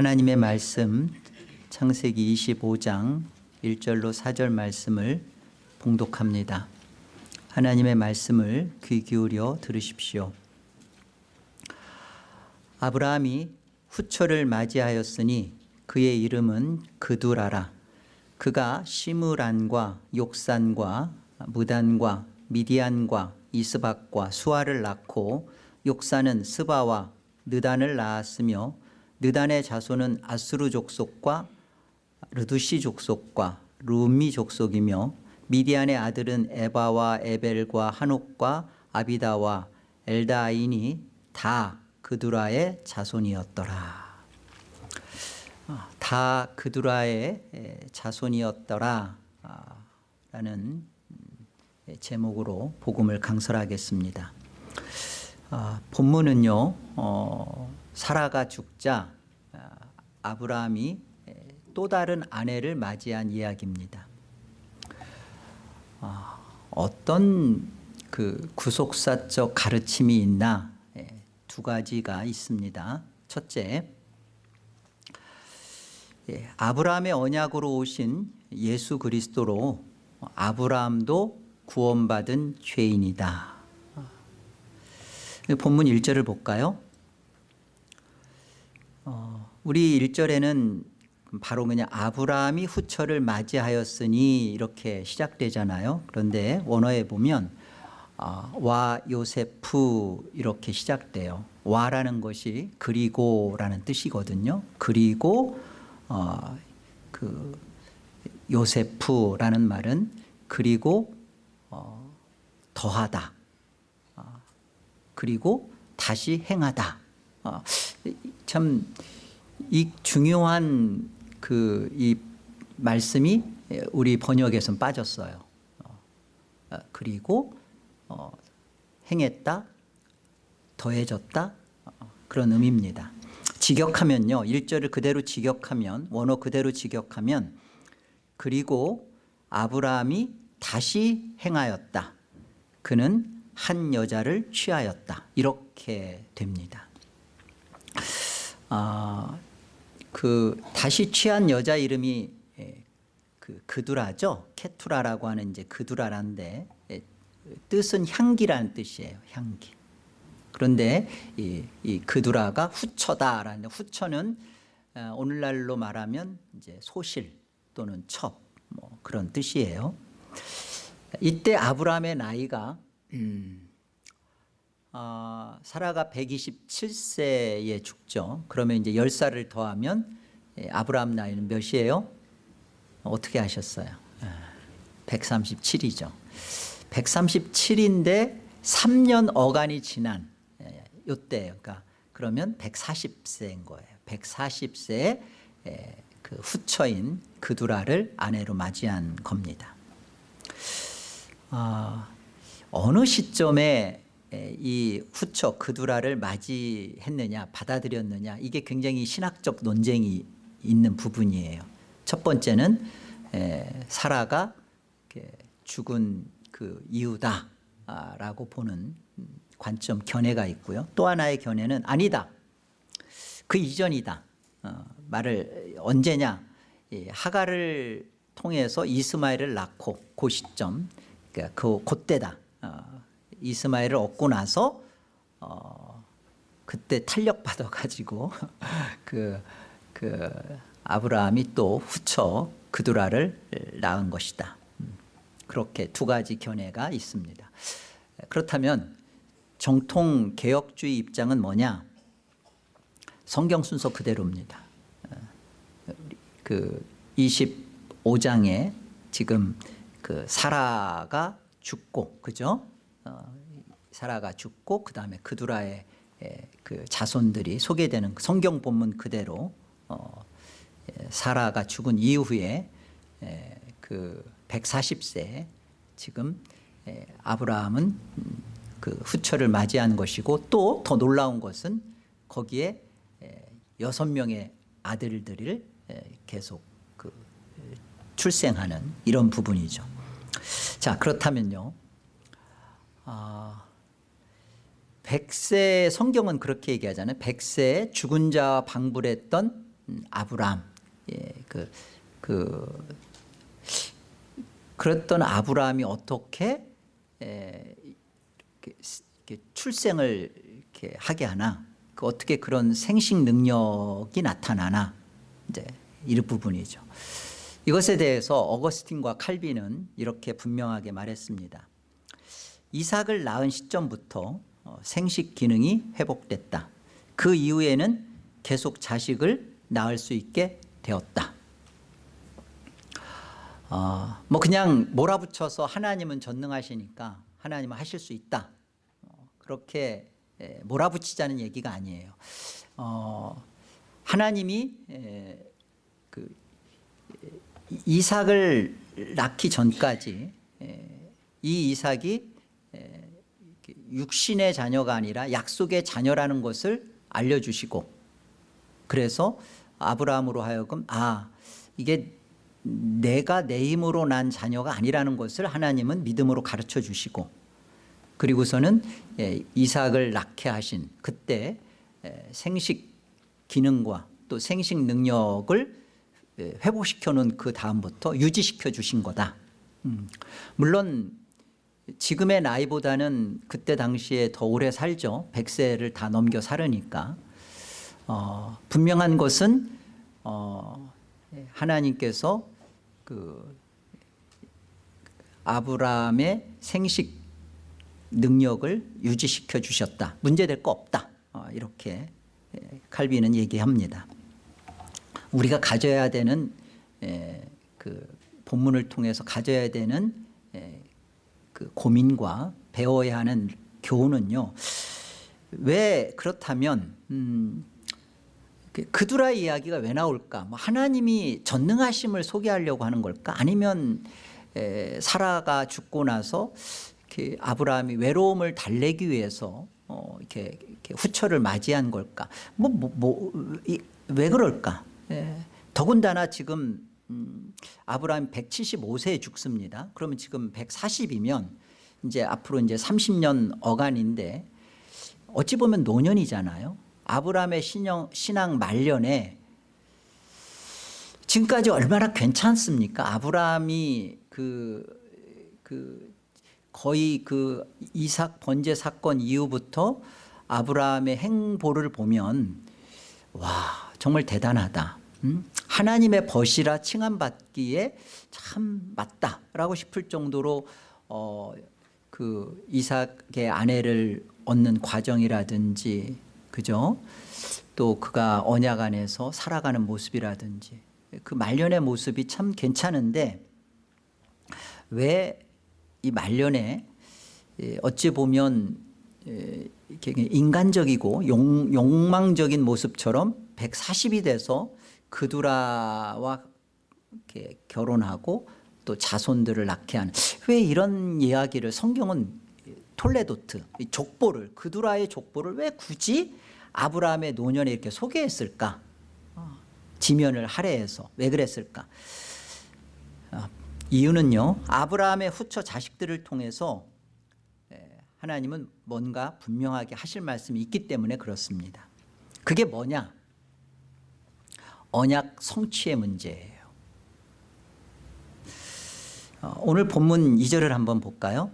하나님의 말씀 창세기 25장 1절로 4절 말씀을 봉독합니다. 하나님의 말씀을 귀 기울여 들으십시오. 아브라함이 후처를 맞이하였으니 그의 이름은 그두라라. 그가 시므란과 욕산과 무단과 미디안과 이스박과 수아를 낳고 욕산은 스바와 느단을 낳았으며 느단의 자손은 아수르 족속과 르두시 족속과 루미 족속이며 미디안의 아들은 에바와 에벨과 한옥과 아비다와 엘다인이 다 그두라의 자손이었더라. 아, 다 그두라의 자손이었더라 아, 라는 제목으로 복음을 강설하겠습니다. 아, 본문은요 어, 사라가 죽자 아브라함이 또 다른 아내를 맞이한 이야기입니다. 어떤 그 구속사적 가르침이 있나 두 가지가 있습니다. 첫째, 예, 아브라함의 언약으로 오신 예수 그리스도로 아브라함도 구원받은 죄인이다. 본문 1절을 볼까요? 어, 우리 1절에는 바로 그냥 아브라함이 후처를 맞이하였으니 이렇게 시작되잖아요. 그런데 원어에 보면 어, 와 요세프 이렇게 시작돼요. 와라는 것이 그리고라는 뜻이거든요. 그리고 어, 그 요세프라는 말은 그리고 어, 더하다. 어, 그리고 다시 행하다. 어, 참이 중요한 그 이 말씀이 우리 번역에선 빠졌어요. 어, 어, 그리고 어, 행했다, 더해졌다 어, 그런 의미입니다. 직역하면요. 1절을 그대로 직역하면 원어 그대로 직역하면 그리고 아브라함이 다시 행하였다. 그는 한 여자를 취하였다. 이렇게 됩니다. 아, 그 다시 취한 여자 이름이 그 그두라죠. 케투라라고 하는 이제 그두라란데 뜻은 향기라는 뜻이에요. 향기. 그런데 이, 이 그두라가 후처다라는 후처는 어, 오늘날로 말하면 이제 소실 또는 첩 뭐 그런 뜻이에요. 이때 아브라함의 나이가 음, 어, 사라가 127세에 죽죠. 그러면 이제 10살을 더하면 예, 아브라함 나이는 몇이에요? 어떻게 하셨어요? 137이죠. 137인데 3년 어간이 지난 요때예요. 그러니까 그러면 140세인 거예요. 140세에 그 후처인 그두라를 아내로 맞이한 겁니다. 어, 어느 시점에 이 후처 그두라를 맞이했느냐 받아들였느냐 이게 굉장히 신학적 논쟁이 있는 부분이에요. 첫 번째는 사라가 죽은 그 이유다라고 보는 관점 견해가 있고요. 또 하나의 견해는 아니다. 그 이전이다. 어, 말을 언제냐. 예, 하가를 통해서 이스마엘을 낳고 그 시점 그러니까 그 그때다. 어, 이스마엘을 얻고 나서 어, 그때 탄력 받아 가지고 그, 그 아브라함이 또 후처 그두라를 낳은 것이다. 음, 그렇게 두 가지 견해가 있습니다. 그렇다면 정통 개혁주의 입장은 뭐냐? 성경 순서 그대로입니다. 그 25장에 지금 그 사라가 죽고 그죠? 어, 사라가 죽고 그 다음에 그두라의 그 자손들이 소개되는 성경 본문 그대로 어, 사라가 죽은 이후에 그 140세 지금 아브라함은 그 후처를 맞이한 것이고 또 더 놀라운 것은 거기에 여섯 명의 아들들을 계속 그 출생하는 이런 부분이죠. 자 그렇다면요. 아, 백세 성경은 그렇게 얘기하잖아요. 백세 죽은 자와 방불했던 음, 아브람 예, 그, 그 그랬던 아브라함이 어떻게 에, 이렇게, 이렇게 출생을 이렇게 하게 하나 그 어떻게 그런 생식 능력이 나타나나 이제 이 부분이죠. 이것에 대해서 어거스틴과 칼빈은 이렇게 분명하게 말했습니다. 이삭을 낳은 시점부터 어, 생식 기능이 회복됐다. 그 이후에는 계속 자식을 낳을 수 있게 되었다. 어, 뭐 그냥 몰아붙여서 하나님은 전능하시니까 하나님은 하실 수 있다. 어, 그렇게 에, 몰아붙이자는 얘기가 아니에요. 어, 하나님이 에, 그 이삭을 낳기 전까지 에, 이 이삭이 육신의 자녀가 아니라 약속의 자녀라는 것을 알려주시고 그래서 아브라함으로 하여금 아 이게 내가 내 힘으로 난 자녀가 아니라는 것을 하나님은 믿음으로 가르쳐 주시고 그리고서는 예, 이삭을 낳게 하신 그때 예, 생식 기능과 또 생식 능력을 예, 회복시켜 놓은 그 다음부터 유지시켜 주신 거다. 음, 물론 지금의 나이보다는 그때 당시에 더 오래 살죠 100세를 다 넘겨 살으니까 어, 분명한 것은 어, 하나님께서 그 아브라함의 생식 능력을 유지시켜 주셨다. 문제될 거 없다. 어, 이렇게 예, 칼빈은 얘기합니다. 우리가 가져야 되는 에, 그 본문을 통해서 가져야 되는 에, 그 고민과 배워야 하는 교훈은요. 왜 그렇다면 음, 그 그두라 이야기가 왜 나올까? 뭐 하나님이 전능하심을 소개하려고 하는 걸까? 아니면 에, 사라가 죽고 나서 이렇게 아브라함이 외로움을 달래기 위해서 어, 이렇게, 이렇게 후처를 맞이한 걸까? 뭐, 뭐, 뭐, 이, 왜 그럴까? 예. 더군다나 지금 음, 아브라함 175세에 죽습니다. 그러면 지금 140이면 이제 앞으로 이제 30년 어간인데 어찌 보면 노년이잖아요. 아브라함의 신영, 신앙 말년에 지금까지 얼마나 괜찮습니까? 아브라함이 그, 그 거의 그 이삭 번제 사건 이후부터 아브라함의 행보를 보면 와 정말 대단하다. 음? 하나님의 벗이라 칭함받기에 참 맞다라고 싶을 정도로 어, 그 이삭의 아내를 얻는 과정이라든지 그죠? 또 그가 언약 안에서 살아가는 모습이라든지 그 말년의 모습이 참 괜찮은데 왜 이 말년에 예, 어찌 보면 예, 인간적이고 용, 욕망적인 모습처럼 140이 돼서 그두라와 결혼하고 또 자손들을 낳게 하는 왜 이런 이야기를 성경은 톨레도트 족보를 그두라의 족보를 왜 굳이 아브라함의 노년에 이렇게 소개했을까? 어, 지면을 할애해서 왜 그랬을까? 어, 이유는요 아브라함의 후처 자식들을 통해서 하나님은 뭔가 분명하게 하실 말씀이 있기 때문에 그렇습니다. 그게 뭐냐 언약 성취의 문제예요 어, 오늘 본문 2절을 한번 볼까요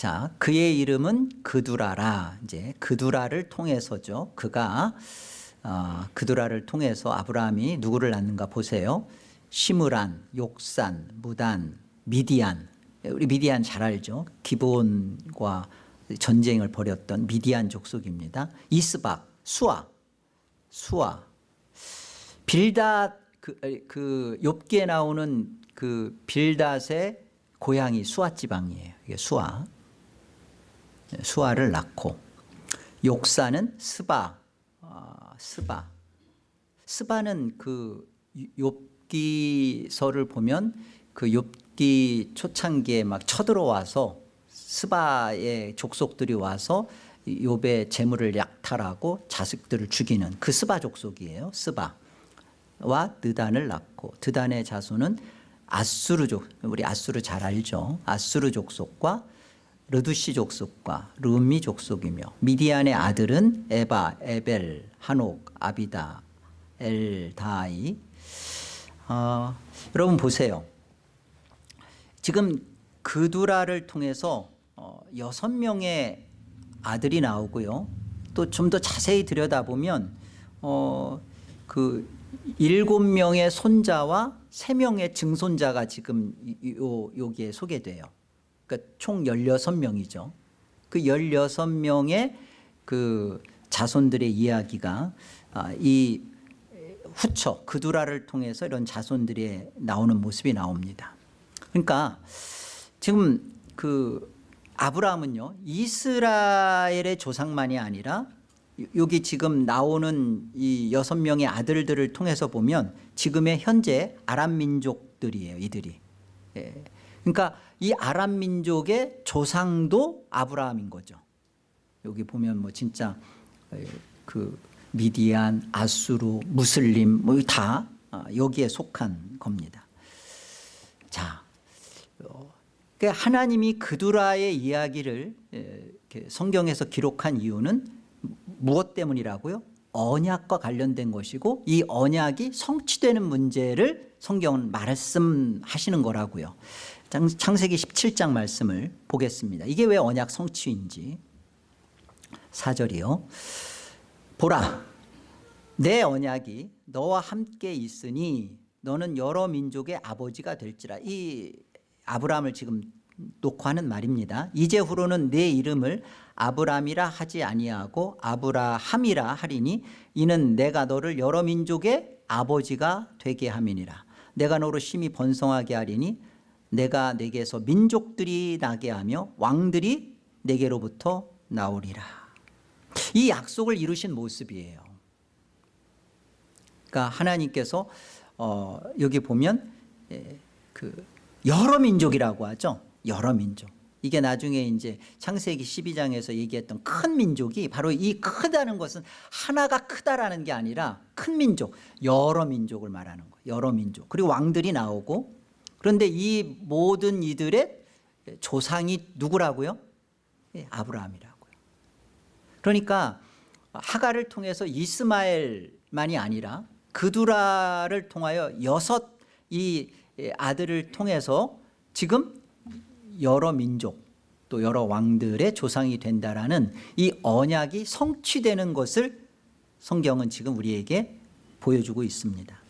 자, 그의 이름은 그두라라. 이제 그두라를 통해서죠. 그가 어, 그두라를 통해서 아브라함이 누구를 낳는가 보세요. 시므란, 욕산, 무단, 미디안. 우리 미디안 잘 알죠. 기본과 전쟁을 벌였던 미디안 족속입니다. 이스박, 수아, 수아. 빌닷 그, 그 욥기에 나오는 그 빌닷의 고향이 수아 지방이에요. 이게 수아. 수아를 낳고 욕사는 스바 아, 스바 스바는 그 욥기서를 보면 그 욥기 초창기에 막 쳐들어와서 스바의 족속들이 와서 욥의 재물을 약탈하고 자식들을 죽이는 그 스바 족속이에요 스바와 드단을 낳고 드단의 자손은 아수르 족 우리 아수르 잘 알죠 아수르 족속과 르두시 족속과 르미 족속이며 미디안의 아들은 에바, 에벨, 한옥, 아비다, 엘다이. 어, 여러분 보세요. 지금 그두라를 통해서 어, 여섯 명의 아들이 나오고요. 또 좀 더 자세히 들여다보면 어, 그 일곱 명의 손자와 세 명의 증손자가 지금 이- 요, 여기에 소개돼요. 그러니까 총 16명이죠. 그 16명의 그 자손들의 이야기가 아, 이 후처 그두라를 통해서 이런 자손들이 나오는 모습이 나옵니다. 그러니까 지금 그 아브라함은요 이스라엘의 조상만이 아니라 요- 여기 지금 나오는 이 여섯 명의 아들들을 통해서 보면 지금의 현재 아람 민족들이에요 이들이 예. 그러니까 이 아람 민족의 조상도 아브라함인 거죠 여기 보면 뭐 진짜 에, 그 미디안, 아수르, 무슬림 뭐 다 여기에 속한 겁니다. 자, 하나님이 그두라의 이야기를 성경에서 기록한 이유는 무엇 때문이라고요? 언약과 관련된 것이고 이 언약이 성취되는 문제를 성경은 말씀하시는 거라고요. 장- 창세기 17장 말씀을 보겠습니다. 이게 왜 언약 성취인지 4절이요. 보라 내 언약이 너와 함께 있으니 너는 여러 민족의 아버지가 될지라 이 아브라함을 지금 놓고 하는 말입니다. 이제후로는 내 이름을 아브람이라 하지 아니하고 아브라함이라 하리니 이는 내가 너를 여러 민족의 아버지가 되게 함이니라. 내가 너로 심히 번성하게 하리니 내가 내게서 민족들이 나게 하며 왕들이 내게로부터 나오리라. 이 약속을 이루신 모습이에요. 그러니까 하나님께서 어, 여기 보면 예, 그 여러 민족이라고 하죠. 여러 민족. 이게 나중에 이제 창세기 12장에서 얘기했던 큰 민족이 바로 이 크다는 것은 하나가 크다라는 게 아니라 큰 민족, 여러 민족을 말하는 거예요. 여러 민족. 그리고 왕들이 나오고 그런데 이 모든 이들의 조상이 누구라고요? 예, 아브라함이라고요. 그러니까 하가를 통해서 이스마엘만이 아니라 그두라를 통하여 여섯 이 아들을 통해서 지금 여러 민족 또 여러 왕들의 조상이 된다라는 이 언약이 성취되는 것을 성경은 지금 우리에게 보여주고 있습니다.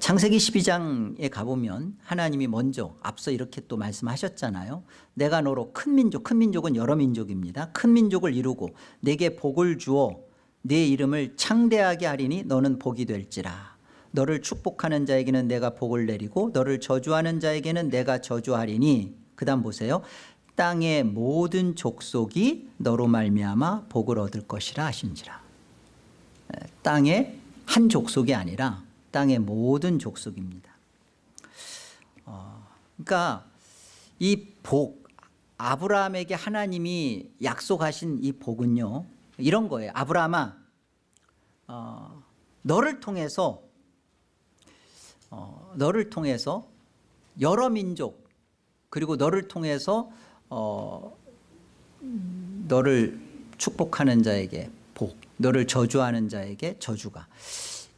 창세기 12장에 가보면 하나님이 먼저 앞서 이렇게 또 말씀하셨잖아요. 내가 너로 큰 민족, 큰 민족은 여러 민족입니다. 큰 민족을 이루고 내게 복을 주어 내 이름을 창대하게 하리니 너는 복이 될지라. 너를 축복하는 자에게는 내가 복을 내리고 너를 저주하는 자에게는 내가 저주하리니 그 다음 보세요. 땅의 모든 족속이 너로 말미암아 복을 얻을 것이라 하신지라. 땅의 한 족속이 아니라 땅의 모든 족속입니다. 어, 그러니까 이 복, 아브라함에게 하나님이 약속하신 이 복은요, 이런 거예요. 아브라함아, 어, 너를 통해서 어, 너를 통해서 여러 민족 그리고 너를 통해서 어, 너를 축복하는 자에게 복, 너를 저주하는 자에게 저주가.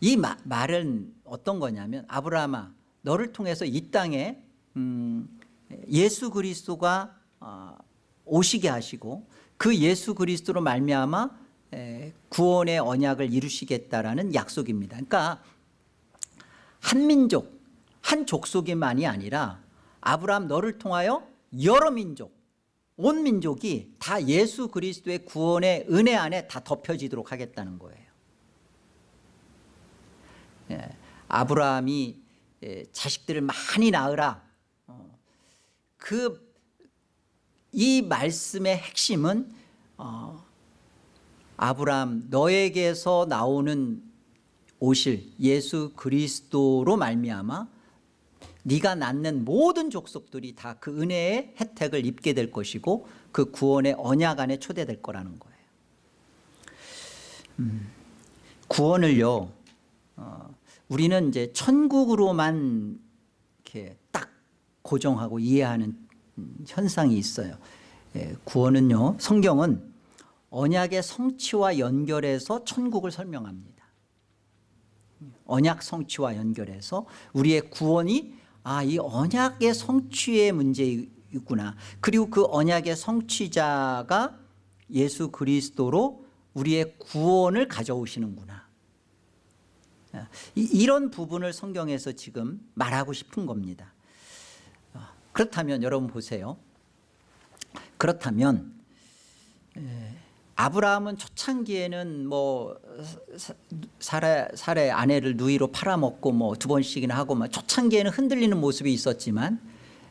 이 마, 말은 어떤 거냐면 아브라함아 너를 통해서 이 땅에 음, 예수 그리스도가 어, 오시게 하시고 그 예수 그리스도로 말미암아 에, 구원의 언약을 이루시겠다라는 약속입니다. 그러니까 한 민족, 한 족속이만이 아니라 아브라함 너를 통하여 여러 민족, 온 민족이 다 예수 그리스도의 구원의 은혜 안에 다 덮여지도록 하겠다는 거예요. 예, 아브라함이 예, 자식들을 많이 낳으라. 어, 그이 말씀의 핵심은 어, 아브라함 너에게서 나오는 오실 예수 그리스도로 말미암아 네가 낳는 모든 족속들이 다 그 은혜의 혜택을 입게 될 것이고 그 구원의 언약 안에 초대될 거라는 거예요. 음, 구원을요. 어, 우리는 이제 천국으로만 이렇게 딱 고정하고 이해하는 음, 현상이 있어요. 예, 구원은요. 성경은 언약의 성취와 연결해서 천국을 설명합니다. 언약 성취와 연결해서 우리의 구원이 아, 이 언약의 성취의 문제이구나. 그리고 그 언약의 성취자가 예수 그리스도로 우리의 구원을 가져오시는구나. 이- 이런 부분을 성경에서 지금 말하고 싶은 겁니다. 어, 그렇다면 여러분 보세요. 그렇다면 에, 아브라함은 초창기에는 뭐 사- 사례, 사례 아내를 누이로 팔아먹고 뭐 두 번씩이나 하고 막 초창기에는 흔들리는 모습이 있었지만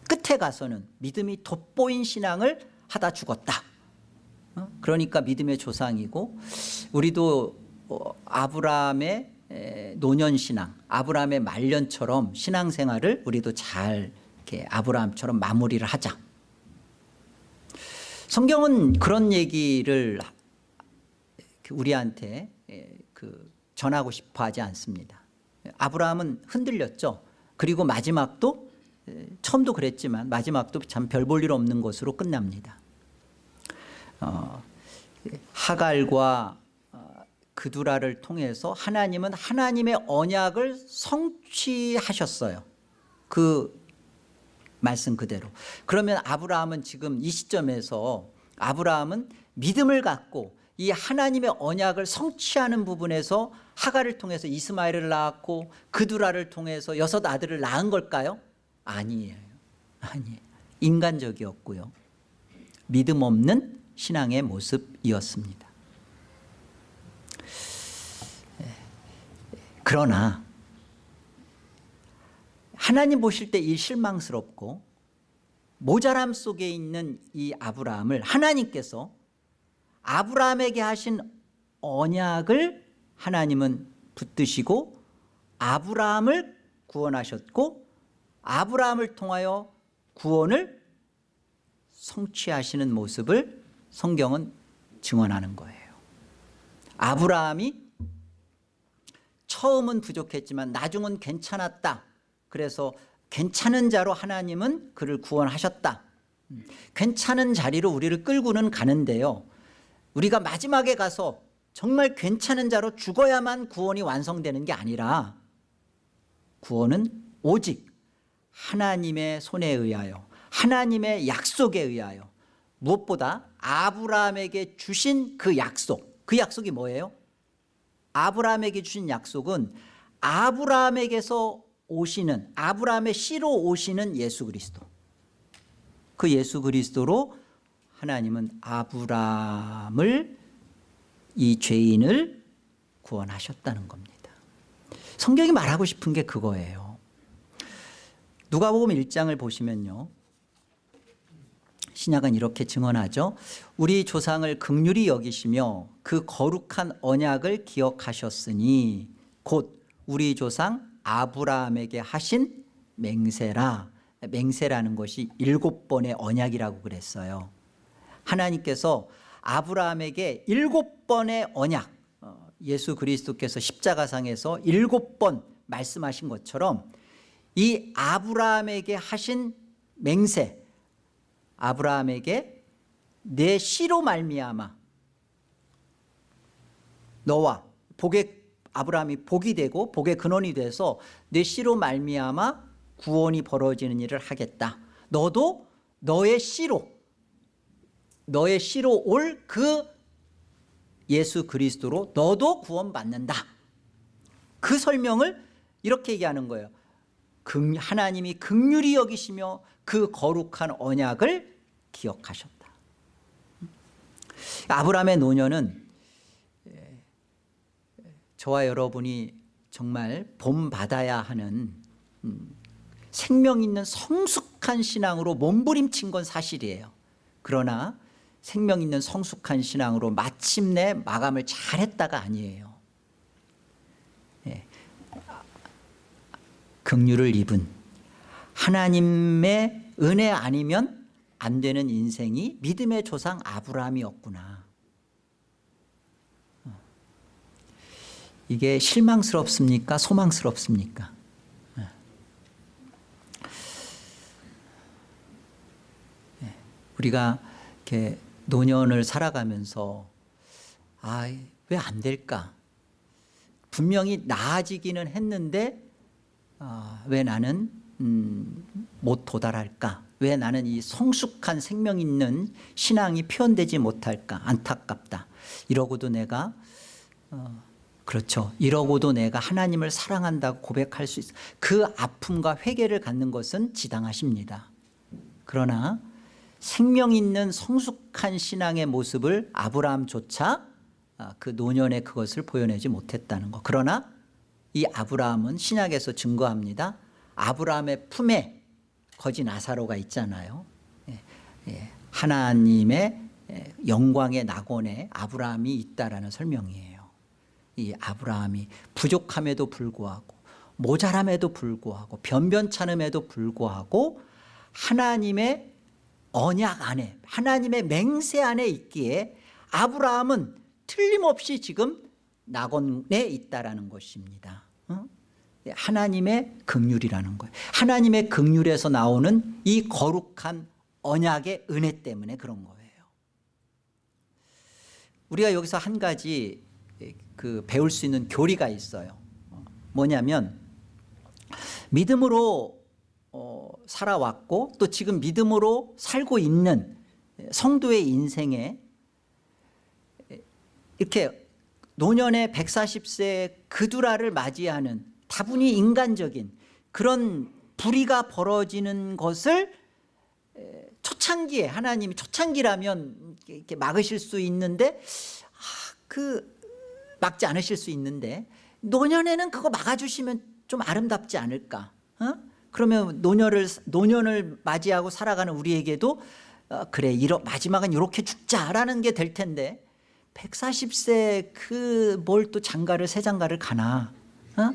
끝에 가서는 믿음이 돋보인 신앙을 하다 죽었다. 어? 그러니까 믿음의 조상이고 우리도 어, 아브라함의 에, 노년 신앙, 아브라함의 말년처럼 신앙생활을 우리도 잘 이렇게 아브라함처럼 마무리를 하자. 성경은 그런 얘기를 우리한테 에, 그 전하고 싶어 하지 않습니다. 아브라함은 흔들렸죠. 그리고 마지막도 에, 처음도 그랬지만 마지막도 참 별 볼 일 없는 것으로 끝납니다. 어, 하갈과 어, 그두라를 통해서 하나님은 하나님의 언약을 성취하셨어요. 그 말씀 그대로. 그러면 아브라함은 지금 이 시점에서 아브라함은 믿음을 갖고 이 하나님의 언약을 성취하는 부분에서 하갈을 통해서 이스마엘을 낳았고 그두라를 통해서 여섯 아들을 낳은 걸까요? 아니에요. 아니에요. 인간적이었고요. 믿음 없는 신앙의 모습이었습니다. 그러나 하나님 보실 때 이 실망스럽고 모자람 속에 있는 이 아브라함을 하나님께서 아브라함에게 하신 언약을 하나님은 붙드시고 아브라함을 구원하셨고 아브라함을 통하여 구원을 성취하시는 모습을 성경은 증언하는 거예요. 아브라함이 처음은 부족했지만 나중은 괜찮았다. 그래서 괜찮은 자로 하나님은 그를 구원하셨다. 음, 괜찮은 자리로 우리를 끌고는 가는데요. 우리가 마지막에 가서 정말 괜찮은 자로 죽어야만 구원이 완성되는 게 아니라 구원은 오직 하나님의 손에 의하여 하나님의 약속에 의하여 무엇보다 아브라함에게 주신 그 약속 그 약속이 뭐예요? 아브라함에게 주신 약속은 아브라함에게서 오시는 아브라함의 씨로 오시는 예수 그리스도 그 예수 그리스도로 하나님은 아브라함을 이 죄인을 구원하셨다는 겁니다. 성경이 말하고 싶은 게 그거예요. 누가복음 1장을 보시면요. 신약은 이렇게 증언하죠 우리 조상을 극률히 여기시며 그 거룩한 언약을 기억하셨으니 곧 우리 조상 아브라함에게 하신 맹세라. 맹세라는 것이 일곱 번의 언약이라고 그랬어요 하나님께서 아브라함에게 일곱 번의 언약 어, 예수 그리스도께서 십자가상에서 일곱 번 말씀하신 것처럼 이 아브라함에게 하신 맹세 아브라함에게 내 씨로 말미암아 너와 복의 아브라함이 복이 되고 복의 근원이 돼서 내 씨로 말미암아 구원이 벌어지는 일을 하겠다. 너도 너의 씨로 너의 씨로 올 그 예수 그리스도로 너도 구원받는다. 그 설명을 이렇게 얘기하는 거예요. 극- 하나님이 극률이 여기시며 그 거룩한 언약을 기억하셨다. 아브라함의 노년은 에, 저와 여러분이 정말 본받아야 하는 음, 생명 있는 성숙한 신앙으로 몸부림친 건 사실이에요. 그러나 생명 있는 성숙한 신앙으로 마침내 마감을 잘했다가 아니에요. 예. 긍휼을 입은 하나님의 은혜 아니면 안 되는 인생이 믿음의 조상 아브라함이었구나. 어. 이게 실망스럽습니까? 소망스럽습니까? 우리가 이렇게 노년을 살아가면서 아 왜 안 될까? 분명히 나아지기는 했는데 아, 왜 나는 음, 못 도달할까? 왜 나는 이 성숙한 생명 있는 신앙이 표현되지 못할까? 안타깝다. 이러고도 내가 어, 그렇죠. 이러고도 내가 하나님을 사랑한다고 고백할 수 있어 그 아픔과 회개를 갖는 것은 지당하십니다. 그러나 생명 있는 성숙한 신앙의 모습을 아브라함조차 아, 그 노년에 그것을 보여내지 못했다는 것 그러나 이 아브라함은 신약에서 증거합니다. 아브라함의 품에 거지 나사로가 있잖아요. 예, 예, 하나님의 예, 영광의 낙원에 아브라함이 있다라는 설명이에요. 이 아브라함이 부족함에도 불구하고 모자람에도 불구하고 변변찮음에도 불구하고 하나님의 언약 안에 하나님의 맹세 안에 있기에 아브라함은 틀림없이 지금 낙원에 있다라는 것입니다. 어? 하나님의 극률이라는 거예요. 하나님의 극률에서 나오는 이 거룩한 언약의 은혜 때문에 그런 거예요. 우리가 여기서 한 가지 그 배울 수 있는 교리가 있어요. 어, 뭐냐면 믿음으로 어, 살아왔고 또 지금 믿음으로 살고 있는 성도의 인생에 이렇게 노년의 140세 그두라를 맞이하는 다분히 인간적인 그런 불의가 벌어지는 것을 에, 초창기에 하나님이 초창기라면 이렇게 막으실 수 있는데 아, 그 막지 않으실 수 있는데 노년에는 그거 막아주시면 좀 아름답지 않을까 어? 그러면 노년을 노년을 맞이하고 살아가는 우리에게도 어, 그래 이러, 마지막은 이렇게 죽자라는 게 될 텐데 140세 그 뭘 또 장가를 새 장가를 가나 어?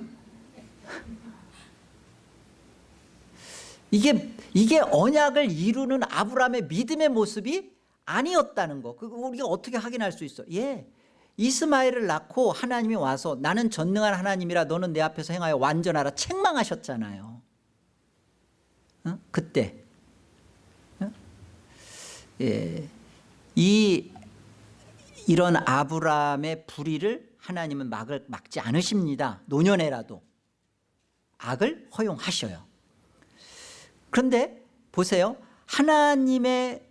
이게 이게 언약을 이루는 아브라함의 믿음의 모습이 아니었다는 거. 그거 우리가 어떻게 확인할 수 있어? 예. 이스마엘을 낳고 하나님이 와서 나는 전능한 하나님이라 너는 내 앞에서 행하여 완전하라 책망하셨잖아요. 어? 그때. 어? 예. 이 이런 아브라함의 불의를 하나님은 막을, 막지 않으십니다. 노년에라도. 악을 허용하셔요. 그런데 보세요. 하나님의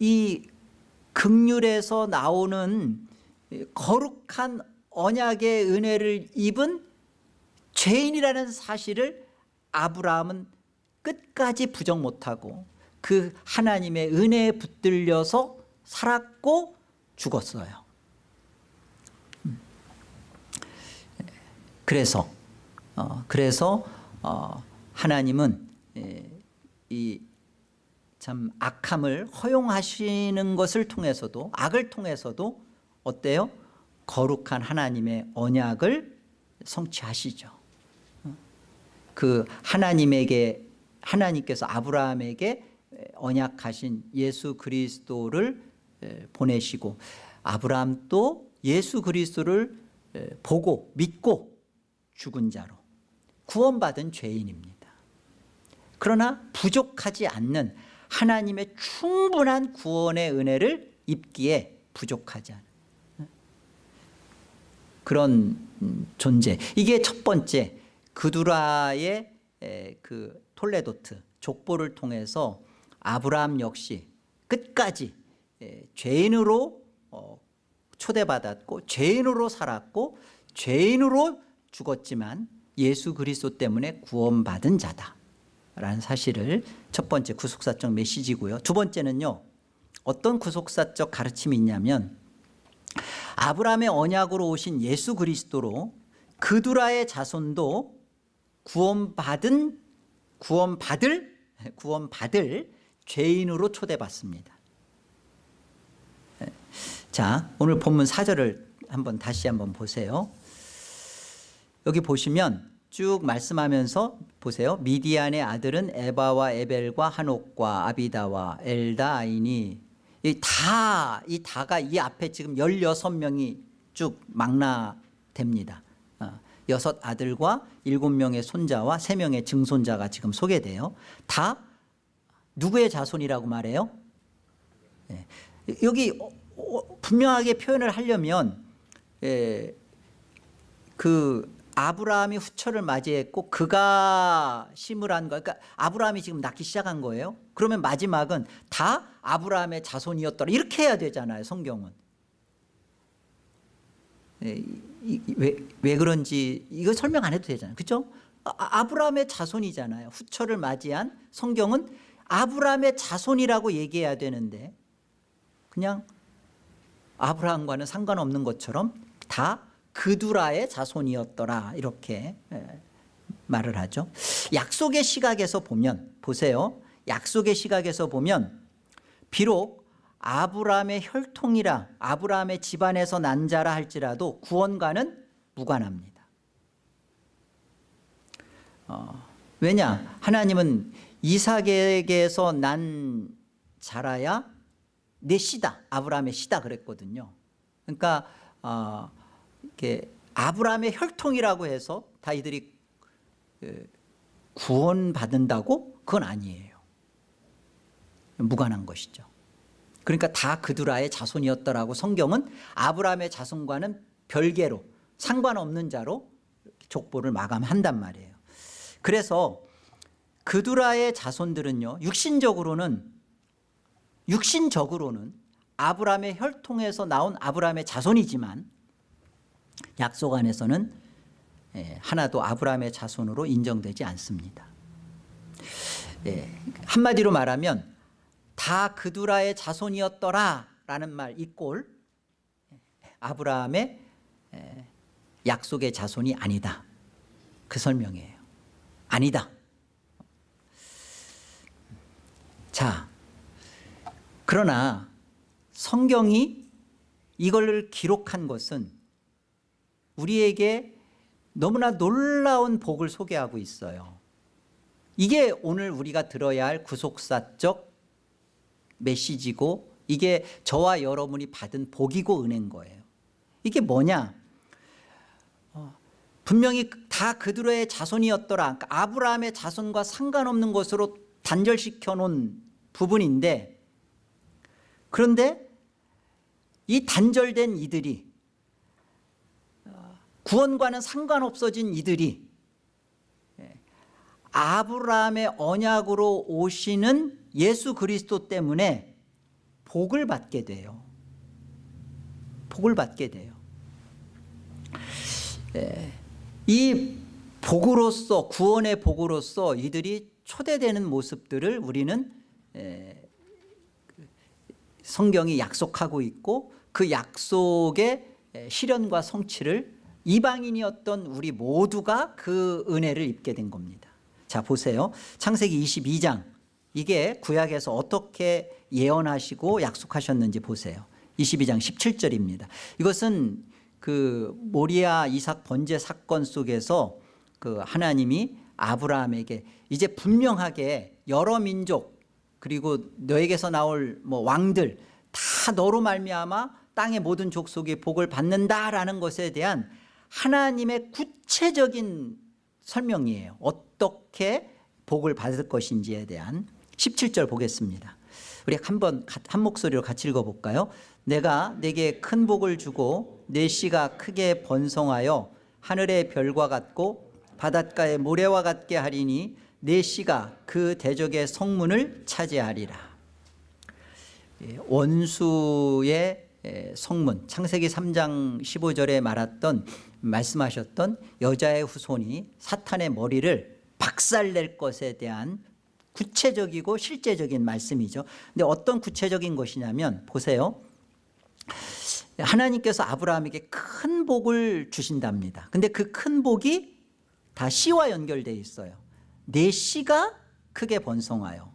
이 극률에서 나오는 거룩한 언약의 은혜를 입은 죄인이라는 사실을 아브라함은 끝까지 부정 못하고 그 하나님의 은혜에 붙들려서 살았고 죽었어요 음. 그래서 어, 그래서 어, 하나님은 이 참 악함을 허용하시는 것을 통해서도 악을 통해서도 어때요? 거룩한 하나님의 언약을 성취하시죠. 어? 그 하나님에게 하나님께서 아브라함에게 언약하신 예수 그리스도를 보내시고 아브라함도 예수 그리스도를 보고 믿고 죽은 자로 구원받은 죄인입니다. 그러나 부족하지 않는 하나님의 충분한 구원의 은혜를 입기에 부족하지 않은 그런 존재 이게 첫 번째 그두라의 그 톨레도트 족보를 통해서 아브라함 역시 끝까지 죄인으로 어, 초대받았고 죄인으로 살았고 죄인으로 죽었지만 예수 그리스도 때문에 구원받은 자다 라는 사실을 첫 번째 구속사적 메시지고요. 두 번째는요 어떤 구속사적 가르침이 있냐면 아브라함의 언약으로 오신 예수 그리스도로 그두라의 자손도 구원받은 구원받을 구원받을 죄인으로 초대받습니다 자 오늘 본문 4절을 한번 다시 한번 보세요 여기 보시면 쭉 말씀하면서 보세요. 미디안의 아들은 에바와 에벨과 한옥과 아비다와 엘다아이니 다, 이 다가 이 앞에 지금 16명이 쭉 망라됩니다. 어, 여섯 아들과 일곱 명의 손자와 세 명의 증손자가 지금 소개돼요. 다 누구의 자손이라고 말해요? 예. 여기 어, 어, 분명하게 표현을 하려면 예, 그 아브라함이 후처를 맞이했고 그가 심으란 거 그러니까 아브라함이 지금 낳기 시작한 거예요 그러면 마지막은 다 아브라함의 자손이었더라 이렇게 해야 되잖아요 성경은 왜, 왜 그런지 이거 설명 안 해도 되잖아요. 그죠 아, 아브라함의 자손이잖아요. 후처를 맞이한 성경은 아브라함의 자손이라고 얘기해야 되는데 그냥 아브라함과는 상관없는 것처럼 다 그두라의 자손이었더라. 이렇게 예, 말을 하죠. 약속의 시각에서 보면 보세요. 약속의 시각에서 보면 비록 아브라함의 혈통이라 아브라함의 집안에서 난 자라 할지라도 구원과는 무관합니다. 어, 왜냐? 하나님은 이삭에게서 난 자라야 내 씨다 아브라함의 씨다 그랬거든요. 그러니까 어, 이렇게 아브라함의 혈통이라고 해서 다 이들이 그, 구원받는다고? 그건 아니에요. 무관한 것이죠 그러니까 다 그두라의 자손이었더라고 성경은 아브라함의 자손과는 별개로 상관없는 자로 족보를 마감한단 말이에요. 그래서 그두라의 자손들은요 육신적으로는 육신적으로는 아브라함의 혈통에서 나온 아브라함의 자손이지만 약속 안에서는 예, 하나도 아브라함의 자손으로 인정되지 않습니다. 예, 한마디로 말하면 다 그두라의 자손이었더라 라는 말 이 꼴. 아브라함의 에, 약속의 자손이 아니다. 그 설명이에요. 아니다. 자 그러나 성경이 이걸 기록한 것은 우리에게 너무나 놀라운 복을 소개하고 있어요. 이게 오늘 우리가 들어야 할 구속사적 메시지고 이게 저와 여러분이 받은 복이고 은혜인 거예요. 이게 뭐냐? 어, 분명히 다 그들의 자손이었더라. 그러니까 아브라함의 자손과 상관없는 것으로 단절시켜 놓은 부분인데 그런데 이 단절된 이들이 어, 구원과는 상관없어진 이들이 예, 아브라함의 언약으로 오시는 예수 그리스도 때문에 복을 받게 돼요. 복을 받게 돼요. 예, 이 복으로서 구원의 복으로서 이들이 초대되는 모습들을 우리는 예, 성경이 약속하고 있고 그 약속의 실현과 성취를 이방인이었던 우리 모두가 그 은혜를 입게 된 겁니다. 자 보세요. 창세기 22장 이게 구약에서 어떻게 예언하시고 약속하셨는지 보세요. 22장 17절입니다. 이것은 그 모리아 이삭 번제 사건 속에서 그 하나님이 아브라함에게 이제 분명하게 여러 민족 그리고 너에게서 나올 뭐 왕들 다 너로 말미암아 땅의 모든 족속이 복을 받는다라는 것에 대한 하나님의 구체적인 설명이에요. 어떻게 복을 받을 것인지에 대한 17절 보겠습니다. 우리 한번 한 목소리로 같이 읽어볼까요? 내가 내게 큰 복을 주고 내 씨가 크게 번성하여 하늘의 별과 같고 바닷가의 모래와 같게 하리니 내 씨가 그 대적의 성문을 차지하리라. 예, 원수의 예, 성문 창세기 3장 15절에 말했던 말씀하셨던 여자의 후손이 사탄의 머리를 박살낼 것에 대한 구체적이고 실제적인 말씀이죠 근데 어떤 구체적인 것이냐면 보세요 하나님께서 아브라함에게 큰 복을 주신답니다 근데 그 큰 복이 다 씨와 연결되어 있어요 내 씨가 크게 번성하여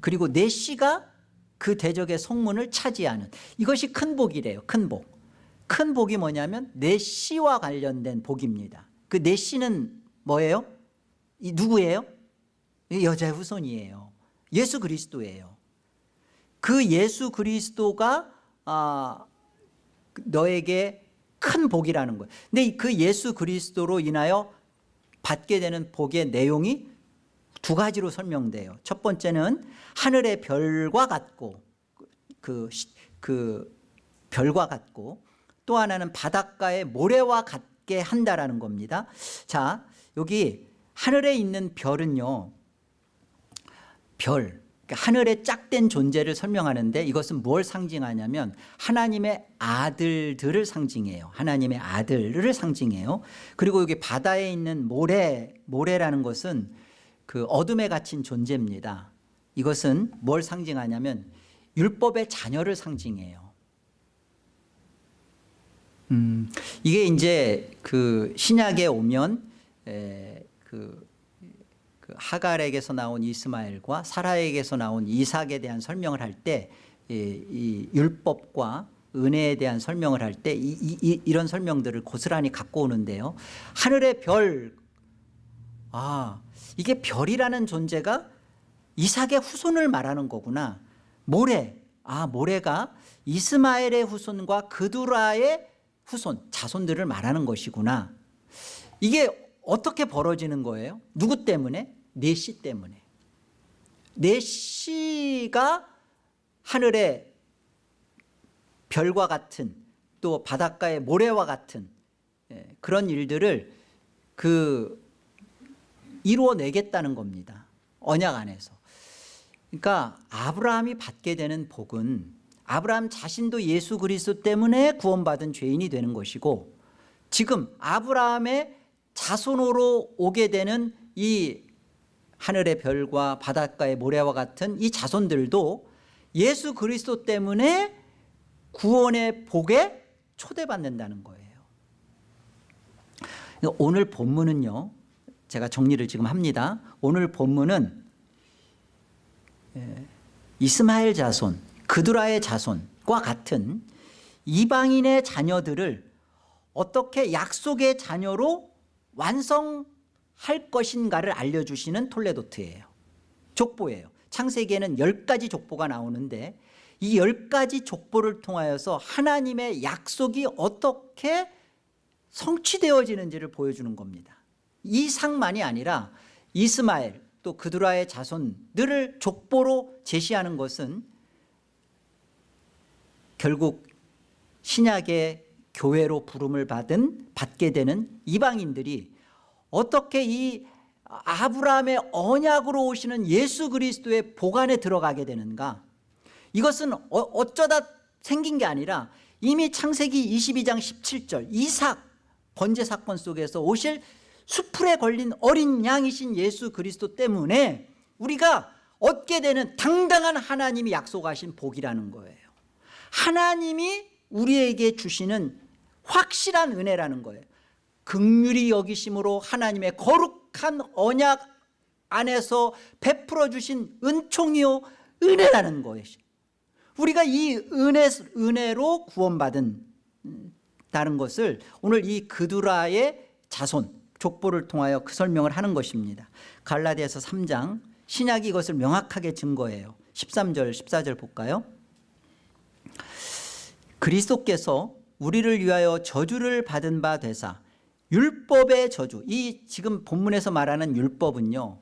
그리고 내 씨가 그 대적의 성문을 차지하는 이것이 큰 복이래요 큰 복. 큰 복이 뭐냐면 내 씨와 관련된 복입니다 그 내 씨는 뭐예요? 이 누구예요? 이 여자의 후손이에요 예수 그리스도예요 그 예수 그리스도가 아, 너에게 큰 복이라는 거예요 근데 그 예수 그리스도로 인하여 받게 되는 복의 내용이 두 가지로 설명돼요. 첫 번째는 하늘의 별과 같고 그, 시- 그 별과 같고 또 하나는 바닷가의 모래와 같게 한다라는 겁니다. 자, 여기 하늘에 있는 별은요. 별, 그러니까 하늘의 짝된 존재를 설명하는데 이것은 뭘 상징하냐면 하나님의 아들들을 상징해요. 하나님의 아들을 상징해요. 그리고 여기 바다에 있는 모래, 모래라는 것은 그 어둠에 갇힌 존재입니다. 이것은 뭘 상징하냐면 율법의 자녀를 상징해요. 음, 이게 이제 그 신약에 오면 에, 그, 그 하갈에게서 나온 이스마엘과 사라에게서 나온 이삭에 대한 설명을 할때이 율법과 은혜에 대한 설명을 할때 이, 이, 이런 설명들을 고스란히 갖고 오는데요. 하늘의 별, 아 이게 별이라는 존재가 이삭의 후손을 말하는 거구나. 모래, 아 모래가 이스마엘의 후손과 그두라의 후손, 자손들을 말하는 것이구나. 이게 어떻게 벌어지는 거예요? 누구 때문에? 내시 때문에. 내시가 하늘의 별과 같은 또 바닷가의 모래와 같은 예, 그런 일들을 그 이루어내겠다는 겁니다. 언약 안에서. 그러니까 아브라함이 받게 되는 복은 아브라함 자신도 예수 그리스도 때문에 구원받은 죄인이 되는 것이고 지금 아브라함의 자손으로 오게 되는 이 하늘의 별과 바닷가의 모래와 같은 이 자손들도 예수 그리스도 때문에 구원의 복에 초대받는다는 거예요. 오늘 본문은요. 제가 정리를 지금 합니다. 오늘 본문은 예, 이스마엘 자손, 그두라의 자손과 같은 이방인의 자녀들을 어떻게 약속의 자녀로 완성 할 것인가를 알려주시는 톨레도트예요. 족보예요. 창세기에는 열 가지 족보가 나오는데 이열 가지 족보를 통하여서 하나님의 약속이 어떻게 성취되어지는지를 보여주는 겁니다. 이 상만이 아니라 이스마엘 또 그두라의 자손들을 족보로 제시하는 것은 결국 신약의 교회로 부름을 받은 받게 되는 이방인들이 어떻게 이 아브라함의 언약으로 오시는 예수 그리스도의 보관에 들어가게 되는가? 이것은 어- 어쩌다 생긴 게 아니라 이미 창세기 22장 17절 이삭 번제 사건 속에서 오실 수풀에 걸린 어린 양이신 예수 그리스도 때문에 우리가 얻게 되는 당당한 하나님이 약속하신 복이라는 거예요. 하나님이 우리에게 주시는 확실한 은혜라는 거예요 극률이 여기심으로 하나님의 거룩한 언약 안에서 베풀어 주신 은총이요 은혜라는 것이 우리가 이 은혜, 은혜로 구원받은 음, 다른 것을 오늘 이 그두라의 자손 족보를 통하여 그 설명을 하는 것입니다. 갈라디아서 3장 신약이 이것을 명확하게 증거해요. 13절 14절 볼까요? 그리스도께서 우리를 위하여 저주를 받은 바 되사 율법의 저주. 이 지금 본문에서 말하는 율법은요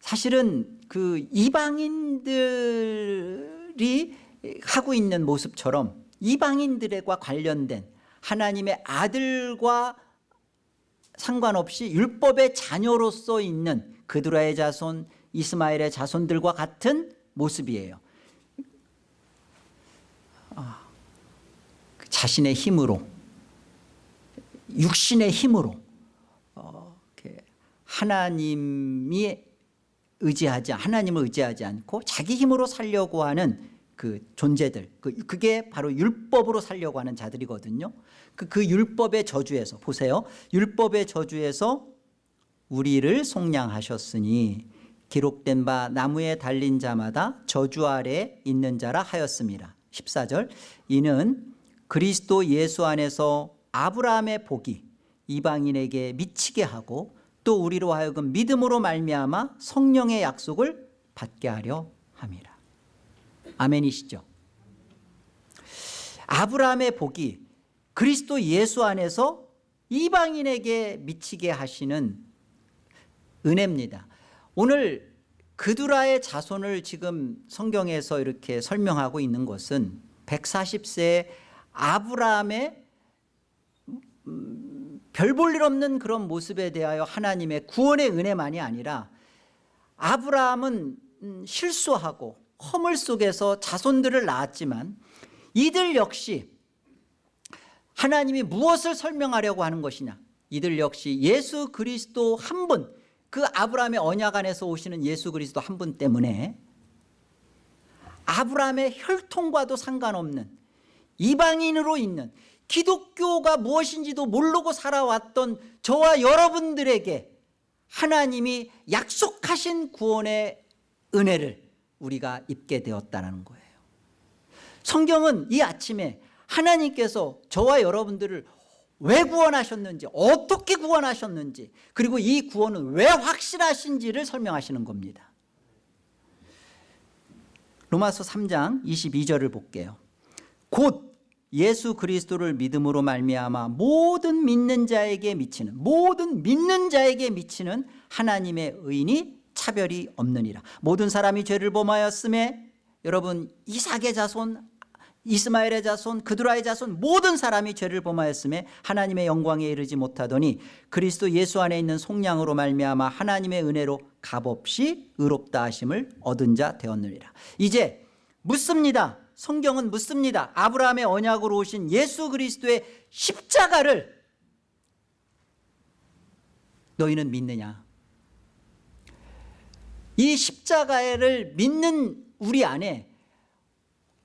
사실은 그 이방인들이 하고 있는 모습처럼 이방인들과 관련된 하나님의 아들과 상관없이 율법의 자녀로서 있는 그드라의 자손 이스마엘의 자손들과 같은 모습이에요. 아, 그 자신의 힘으로 육신의 힘으로 어, 하나님이 의지하지 하나님을 의지하지 않고 자기 힘으로 살려고 하는 그 존재들 그, 그게 바로 율법으로 살려고 하는 자들이거든요. 그, 그 율법의 저주에서 보세요. 율법의 저주에서 우리를 속량하셨으니 기록된 바 나무에 달린 자마다 저주 아래 있는 자라 하였습니다. 14절. 이는 그리스도 예수 안에서 아브라함의 복이 이방인에게 미치게 하고 또 우리로 하여금 믿음으로 말미암아 성령의 약속을 받게 하려 함이라. 아멘이시죠? 아브라함의 복이 그리스도 예수 안에서 이방인에게 미치게 하시는 은혜입니다. 오늘 그두라의 자손을 지금 성경에서 이렇게 설명하고 있는 것은 140세 아브라함의 음, 별볼 일 없는 그런 모습에 대하여 하나님의 구원의 은혜만이 아니라 아브라함은 음, 실수하고 허물 속에서 자손들을 낳았지만 이들 역시 하나님이 무엇을 설명하려고 하는 것이냐? 이들 역시 예수 그리스도 한 분 그 아브라함의 언약 안에서 오시는 예수 그리스도 한 분 때문에 아브라함의 혈통과도 상관없는 이방인으로 있는 기독교가 무엇인지도 모르고 살아왔던 저와 여러분들에게 하나님이 약속하신 구원의 은혜를 우리가 입게 되었다는 거예요. 성경은 이 아침에 하나님께서 저와 여러분들을 왜 구원하셨는지 어떻게 구원하셨는지 그리고 이 구원은 왜 확실하신지를 설명하시는 겁니다. 로마서 3장 22절을 볼게요. 곧 예수 그리스도를 믿음으로 말미암아 모든 믿는 자에게 미치는 모든 믿는 자에게 미치는 하나님의 의인이 차별이 없느니라. 모든 사람이 죄를 범하였음에 여러분 이삭의 자손 이스마엘의 자손 그드라의 자손 모든 사람이 죄를 범하였음에 하나님의 영광에 이르지 못하더니 그리스도 예수 안에 있는 속량으로 말미암아 하나님의 은혜로 값없이 의롭다 하심을 얻은 자 되었느니라. 이제 묻습니다 성경은 묻습니다. 아브라함의 언약으로 오신 예수 그리스도의 십자가를 너희는 믿느냐? 이 십자가를 믿는 우리 안에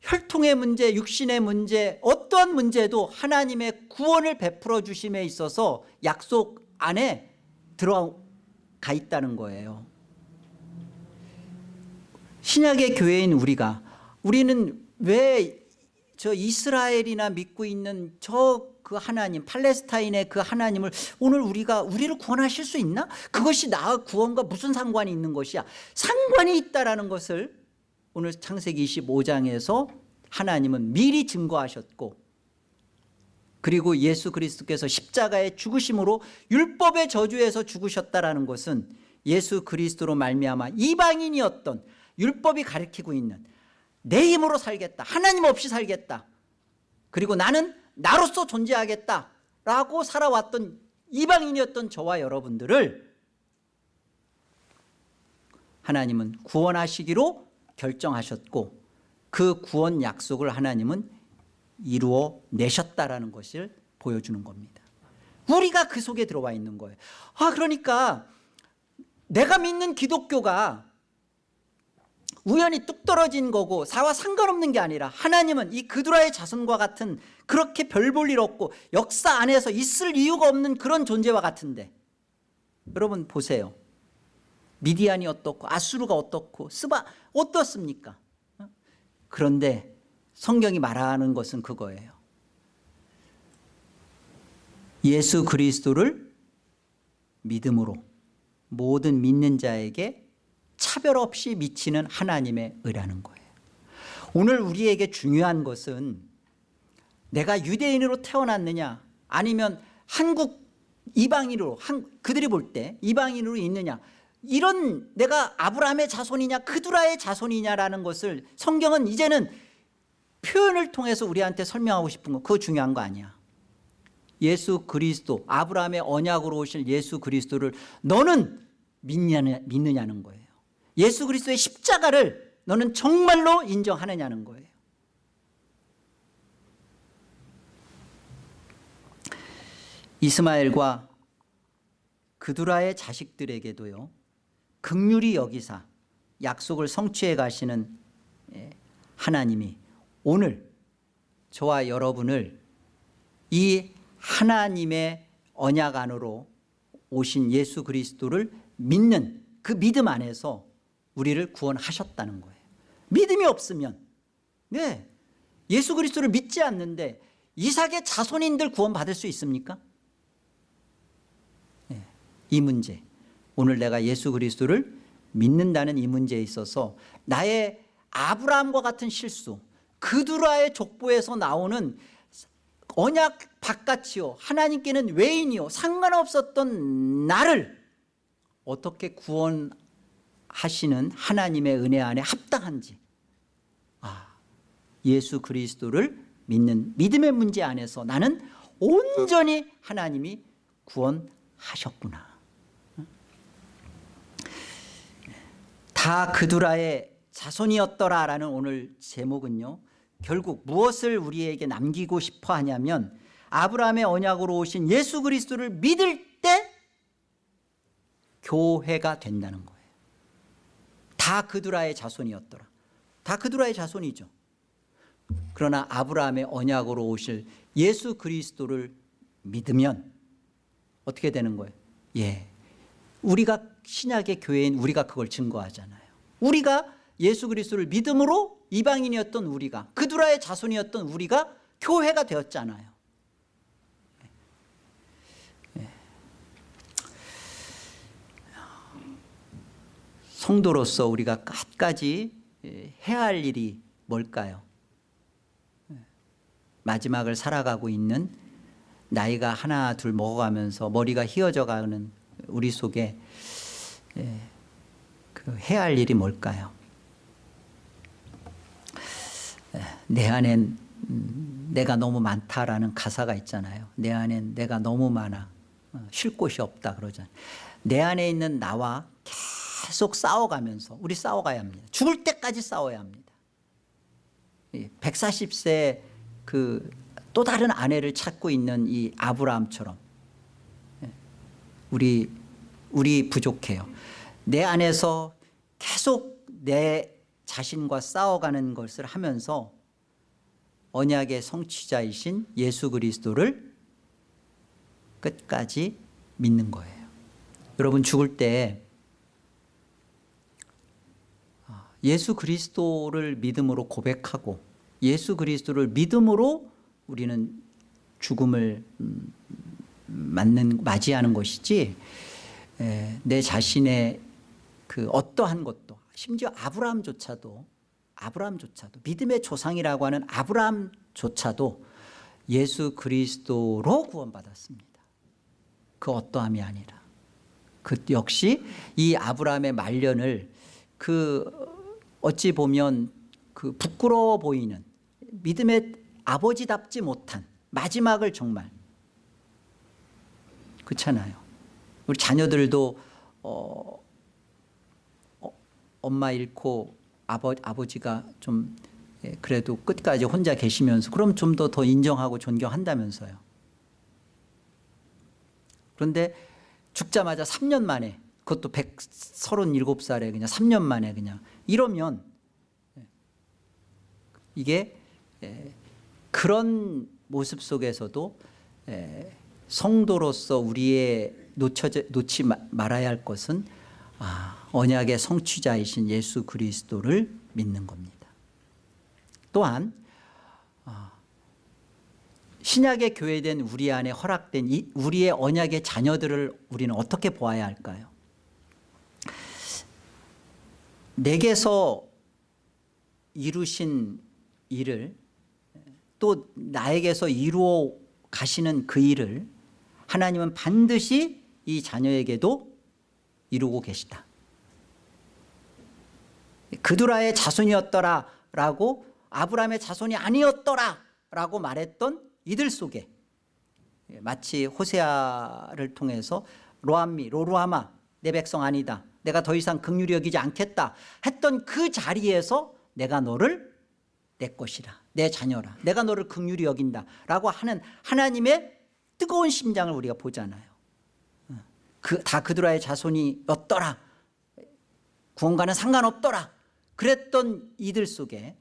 혈통의 문제, 육신의 문제, 어떠한 문제도 하나님의 구원을 베풀어 주심에 있어서 약속 안에 들어가 있다는 거예요. 신약의 교회인 우리가 우리는 왜 저 이스라엘이나 믿고 있는 저 그 하나님 팔레스타인의 그 하나님을 오늘 우리가 우리를 구원하실 수 있나? 그것이 나 구원과 무슨 상관이 있는 것이야 상관이 있다라는 것을 오늘 창세기 25장에서 하나님은 미리 증거하셨고 그리고 예수 그리스도께서 십자가의 죽으심으로 율법의 저주에서 죽으셨다라는 것은 예수 그리스도로 말미암아 이방인이었던 율법이 가리키고 있는 내 힘으로 살겠다. 하나님 없이 살겠다. 그리고 나는 나로서 존재하겠다 라고 살아왔던 이방인이었던 저와 여러분들을 하나님은 구원하시기로 결정하셨고 그 구원 약속을 하나님은 이루어 내셨다라는 것을 보여주는 겁니다. 우리가 그 속에 들어와 있는 거예요. 아 그러니까 내가 믿는 기독교가 우연히 뚝 떨어진 거고 사와 상관없는 게 아니라 하나님은 이 그두라의 자손과 같은 그렇게 별 볼 일 없고 역사 안에서 있을 이유가 없는 그런 존재와 같은데. 여러분 보세요. 미디안이 어떻고 아수르가 어떻고 스바 어떻습니까? 그런데 성경이 말하는 것은 그거예요. 예수 그리스도를 믿음으로 모든 믿는 자에게 차별 없이 미치는 하나님의 의라는 거예요. 오늘 우리에게 중요한 것은 내가 유대인으로 태어났느냐 아니면 한국 이방인으로 한, 그들이 볼 때 이방인으로 있느냐 이런 내가 아브라함의 자손이냐 그두라의 자손이냐라는 것을 성경은 이제는 표현을 통해서 우리한테 설명하고 싶은 거 그거 중요한 거 아니야. 예수 그리스도 아브라함의 언약으로 오실 예수 그리스도를 너는 믿느냐, 믿느냐는 거예요 예수 그리스도의 십자가를 너는 정말로 인정하느냐는 거예요. 이스마엘과 그두라의 자식들에게도요 극률이 여기사 약속을 성취해 가시는 예, 하나님이 오늘 저와 여러분을 이 하나님의 언약 안으로 오신 예수 그리스도를 믿는 그 믿음 안에서 우리를 구원하셨다는 거예요. 믿음이 없으면. 네. 예수 그리스도를 믿지 않는데 이삭의 자손인들 구원받을 수 있습니까? 네, 이 문제. 오늘 내가 예수 그리스도를 믿는다는 이 문제에 있어서 나의 아브라함과 같은 실수 그두라의 족보에서 나오는 언약 바깥이요 하나님께는 외인이요 상관없었던 나를 어떻게 구원 하시는 하나님의 은혜 안에 합당한지. 아, 예수 그리스도를 믿는 믿음의 문제 안에서 나는 온전히 하나님이 구원하셨구나. 다 그두라의 자손이었더라 라는 오늘 제목은요 결국 무엇을 우리에게 남기고 싶어 하냐면 아브라함의 언약으로 오신 예수 그리스도를 믿을 때 교회가 된다는 거예요 다 그두라의 자손이었더라. 다 그두라의 자손이죠. 그러나 아브라함의 언약으로 오실 예수 그리스도를 믿으면 어떻게 되는 거예요? 예, 우리가 신약의 교회인 우리가 그걸 증거하잖아요. 우리가 예수 그리스도를 믿음으로 이방인이었던 우리가 그두라의 자손이었던 우리가 교회가 되었잖아요 성도로서 우리가 끝까지 해야 할 일이 뭘까요? 마지막을 살아가고 있는 나이가 하나 둘 먹어가면서 머리가 휘어져 가는 우리 속에 그 해야 할 일이 뭘까요? 내 안엔 음, 내가 너무 많다라는 가사가 있잖아요. 내 안엔 내가 너무 많아. 어, 쉴 곳이 없다 그러잖아요. 내 안에 있는 나와 계속 싸워가면서 우리 싸워가야 합니다. 죽을 때까지 싸워야 합니다. 140세 그 또 다른 아내를 찾고 있는 이 아브라함처럼 예, 우리 우리 부족해요. 내 안에서 계속 내 자신과 싸워가는 것을 하면서 언약의 성취자이신 예수 그리스도를 끝까지 믿는 거예요. 여러분 죽을 때 예수 그리스도를 믿음으로 고백하고 예수 그리스도를 믿음으로 우리는 죽음을 음, 맞는 맞이하는 것이지 내 자신의 그 어떠한 것도 심지어 아브라함조차도 아브라함조차도 믿음의 조상이라고 하는 아브라함조차도 예수 그리스도로 구원받았습니다. 그 어떠함이 아니라 그 역시 이 아브라함의 말년을 그 어찌 보면 그 부끄러워 보이는 믿음의 아버지답지 못한 마지막을 정말 그렇잖아요. 우리 자녀들도 어, 어, 엄마 잃고 아버, 아버지가 좀 예, 그래도 끝까지 혼자 계시면서 그럼 좀 더 더 인정하고 존경한다면서요. 그런데 죽자마자 3년 만에 그것도 137살에 그냥 3년 만에 그냥 이러면 이게 그런 모습 속에서도 성도로서 우리의 놓쳐져, 놓지 말아야 할 것은 아, 언약의 성취자이신 예수 그리스도를 믿는 겁니다. 또한 아, 신약의 교회된 우리 안에 허락된 이 우리의 언약의 자녀들을 우리는 어떻게 보아야 할까요? 내게서 이루신 일을 또 나에게서 이루어 가시는 그 일을 하나님은 반드시 이 자녀에게도 이루고 계시다. 그두라의 자손이었더라 라고 아브라함의 자손이 아니었더라 라고 말했던 이들 속에 마치 호세아를 통해서 로암미 로루아마 내 백성 아니다 내가 더 이상 극률이 여기지 않겠다 했던 그 자리에서 내가 너를 내 것이라 내 자녀라 내가 너를 극률이 여긴다 라고 하는 하나님의 뜨거운 심장을 우리가 보잖아요. 그, 다 그드라의 자손이었더라. 구원과는 상관없더라. 그랬던 이들 속에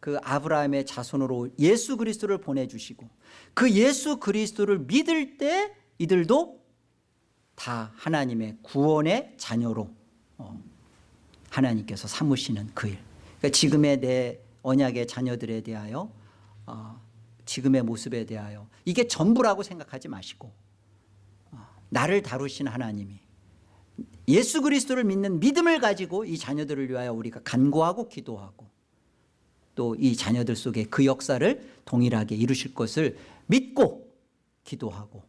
그 아브라함의 자손으로 예수 그리스도를 보내주시고 그 예수 그리스도를 믿을 때 이들도 다 하나님의 구원의 자녀로 어, 하나님께서 삼으시는 그 일. 그러니까 지금의 내 언약의 자녀들에 대하여 어, 지금의 모습에 대하여 이게 전부라고 생각하지 마시고 어, 나를 다루신 하나님이 예수 그리스도를 믿는 믿음을 가지고 이 자녀들을 위하여 우리가 간구하고 기도하고 또 이 자녀들 속에 그 역사를 동일하게 이루실 것을 믿고 기도하고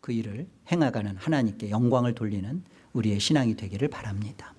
그 일을 행하가는 하나님께 영광을 돌리는 우리의 신앙이 되기를 바랍니다.